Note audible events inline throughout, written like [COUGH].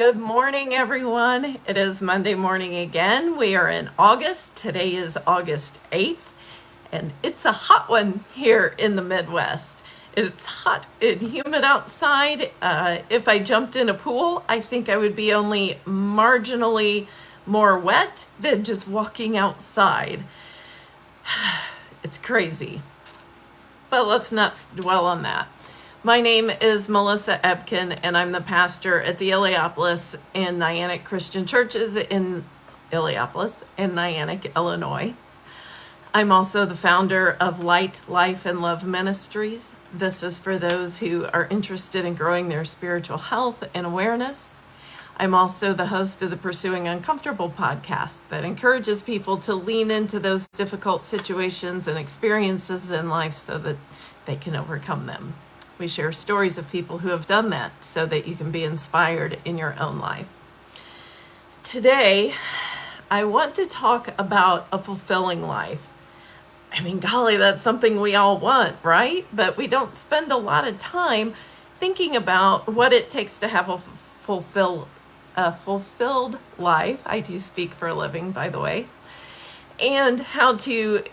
Good morning, everyone. It is Monday morning again. We are in August. Today is August 8th, and it's a hot one here in the Midwest. It's hot and humid outside. Uh, if I jumped in a pool, I think I would be only marginally more wet than just walking outside. [SIGHS] It's crazy. But let's not dwell on that. My name is Melissa Ebken, and I'm the pastor at the Illiopolis and Niantic Christian Churches in Illiopolis and Niantic, Illinois. I'm also the founder of Light, Life, and Love Ministries. This is for those who are interested in growing their spiritual health and awareness. I'm also the host of the Pursuing Uncomfortable podcast that encourages people to lean into those difficult situations and experiences in life so that they can overcome them. We share stories of people who have done that so that you can be inspired in your own life. Today, I want to talk about a fulfilling life. I mean, golly, that's something we all want, right? But we don't spend a lot of time thinking about what it takes to have a fulfill, a fulfilled life. I do speak for a living, by the way, and how to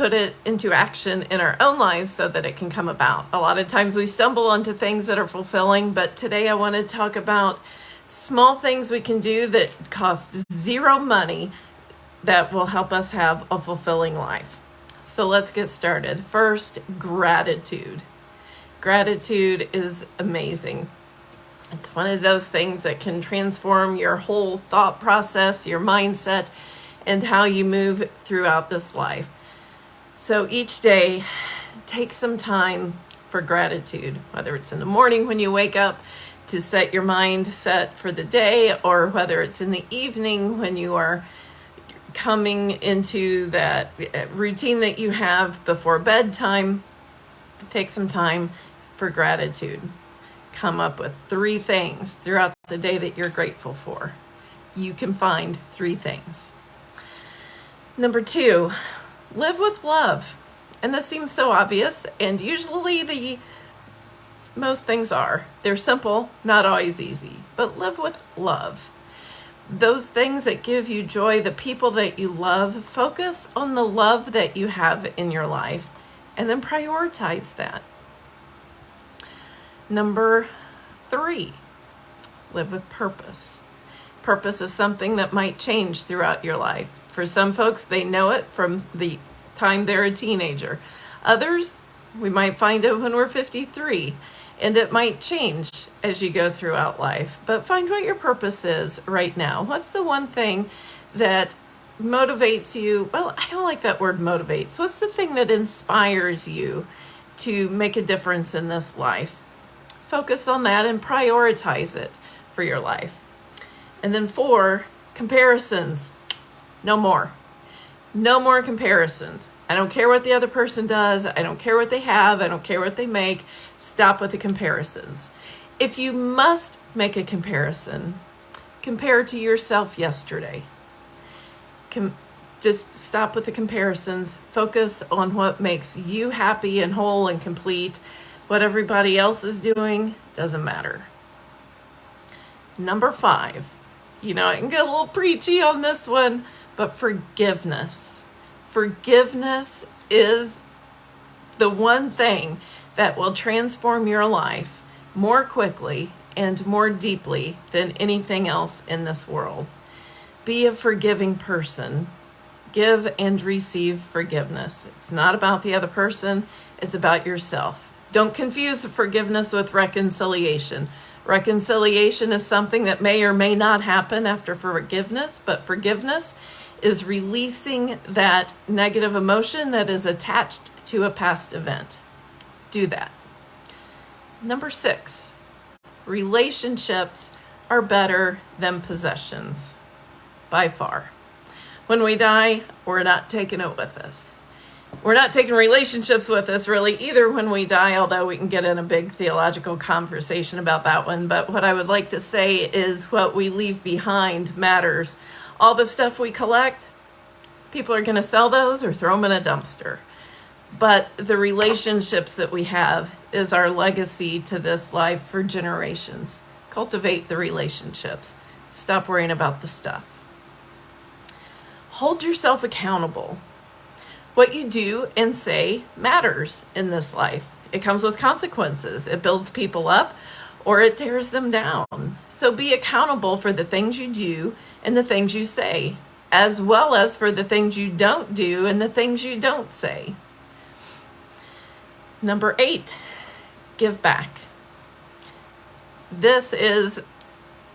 put it into action in our own lives so that it can come about. A lot of times we stumble onto things that are fulfilling, but today I want to talk about small things we can do that cost zero money that will help us have a fulfilling life. So let's get started. First, gratitude. Gratitude is amazing. It's one of those things that can transform your whole thought process, your mindset, and how you move throughout this life. So each day, take some time for gratitude, whether it's in the morning when you wake up to set your mind set for the day, or whether it's in the evening when you are coming into that eh, routine that you have before bedtime. Take some time for gratitude. Come up with three things throughout the day that you're grateful for. You can find three things. Number two, live with love. And this seems so obvious, and usually the most things are. They're simple, not always easy, but live with love. Those things that give you joy, the people that you love, focus on the love that you have in your life and then prioritize that. Number three, live with purpose. Purpose is something that might change throughout your life. For some folks, they know it from the time they're a teenager. Others, we might find it when we're 53, and it might change as you go throughout life. But find what your purpose is right now. What's the one thing that motivates you? Well, I don't like that word motivates. What's the thing that inspires you to make a difference in this life? Focus on that and prioritize it for your life. And then four, comparisons. No more. No more comparisons. I don't care what the other person does. I don't care what they have. I don't care what they make. Stop with the comparisons. If you must make a comparison, compare to yourself yesterday. Com- just stop with the comparisons. Focus on what makes you happy and whole and complete. What everybody else is doing doesn't matter. Number five, you know, I can get a little preachy on this one but forgiveness. Forgiveness is the one thing that will transform your life more quickly and more deeply than anything else in this world. Be a forgiving person. Give and receive forgiveness. It's not about the other person, it's about yourself. Don't confuse forgiveness with reconciliation. Reconciliation is something that may or may not happen after forgiveness, but forgiveness is releasing that negative emotion that is attached to a past event. Do that. Number six, relationships are better than possessions by far. When we die, we're not taking it with us. We're not taking relationships with us really either when we die, although we can get in a big theological conversation about that one. But what I would like to say is what we leave behind matters all the stuff we collect, people are going to sell those or throw them in a dumpster. But the relationships that we have is our legacy to this life for generations. cultivate the relationships. Stop worrying about the stuff. Hold yourself accountable. What you do and say matters in this life. It comes with consequences. It builds people up or it tears them down. So be accountable for the things you do and the things you say, as well as for the things you don't do and the things you don't say. Number eight, give back. This is,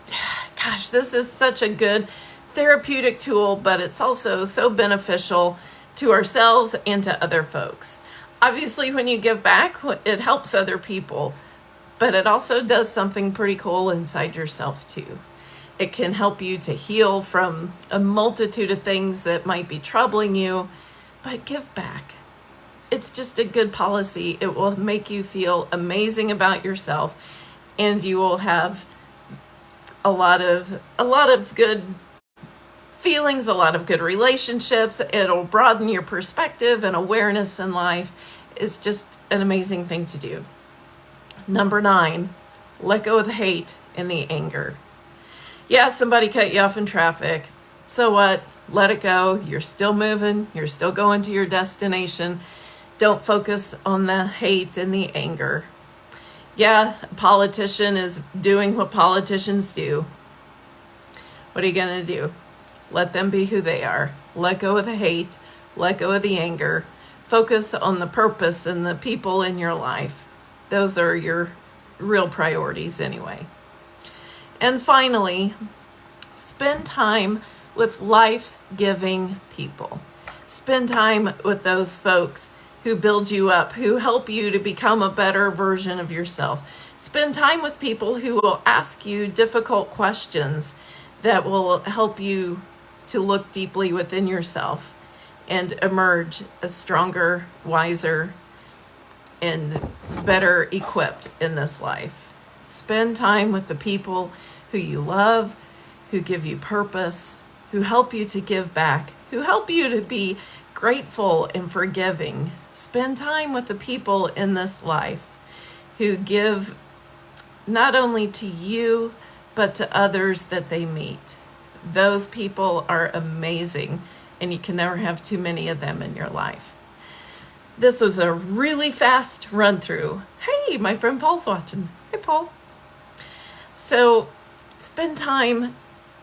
[SIGHS] gosh, this is such a good therapeutic tool, but it's also so beneficial to ourselves and to other folks. Obviously, when you give back, it helps other people, but it also does something pretty cool inside yourself too. It can help you to heal from a multitude of things that might be troubling you, but give back it's just a good policy. It will make you feel amazing about yourself and you will have a lot of a lot of good feelings, a lot of good relationships. It'll broaden your perspective and awareness in life. It's just an amazing thing to do. Number 9, let go of the hate and the anger. Yeah, somebody cut you off in traffic. So what? Let it go. You're still moving. You're still going to your destination don't focus on the hate and the anger. Yeah, a politician is doing what politicians do. What are you going to do? Let them be who they are. Let go of the hate. Let go of the anger. Focus on the purpose and the people in your life. Those are your real priorities, anyway. And finally, spend time with life giving people. Spend time with those folks who build you up, who help you to become a better version of yourself. Spend time with people who will ask you difficult questions that will help you to look deeply within yourself and emerge a stronger, wiser, and better equipped in this life. Spend time with the people who you love, who give you purpose, who help you to give back, who help you to be grateful and forgiving. Spend time with the people in this life who give not only to you, but to others that they meet. Those people are amazing, and you can never have too many of them in your life. This was a really fast run through. Hey, my friend Paul's watching. Hey, Paul. So, spend time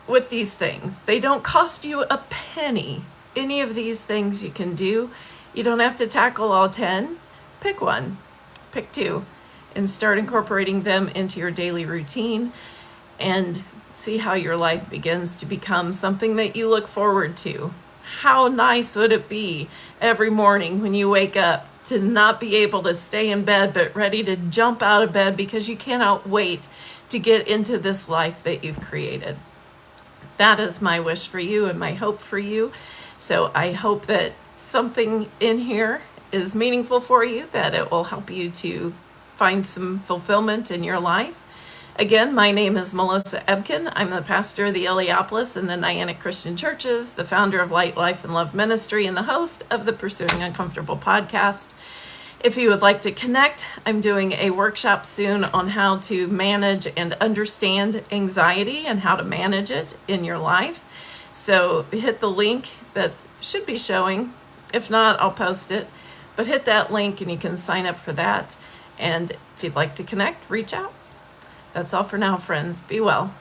with these things. They don't cost you a penny any of these things you can do. You don't have to tackle all 10. Pick one, pick two, and start incorporating them into your daily routine and see how your life begins to become something that you look forward to. How nice would it be every morning when you wake up to not be able to stay in bed but ready to jump out of bed because you cannot wait to get into this life that you've created? That is my wish for you and my hope for you. So I hope that something in here is meaningful for you, that it will help you to find some fulfillment in your life. Again, my name is Melissa Ebken. I'm the pastor of the Illiopolis and the Niantic Christian Churches, the founder of Light, Life, and Love Ministry, and the host of the Pursuing Uncomfortable podcast. If you would like to connect, I'm doing a workshop soon on how to manage and understand anxiety and how to manage it in your life. So hit the link that should be showing. If not, I'll post it. But hit that link and you can sign up for that. And if you'd like to connect, reach out. That's all for now, friends. Be well.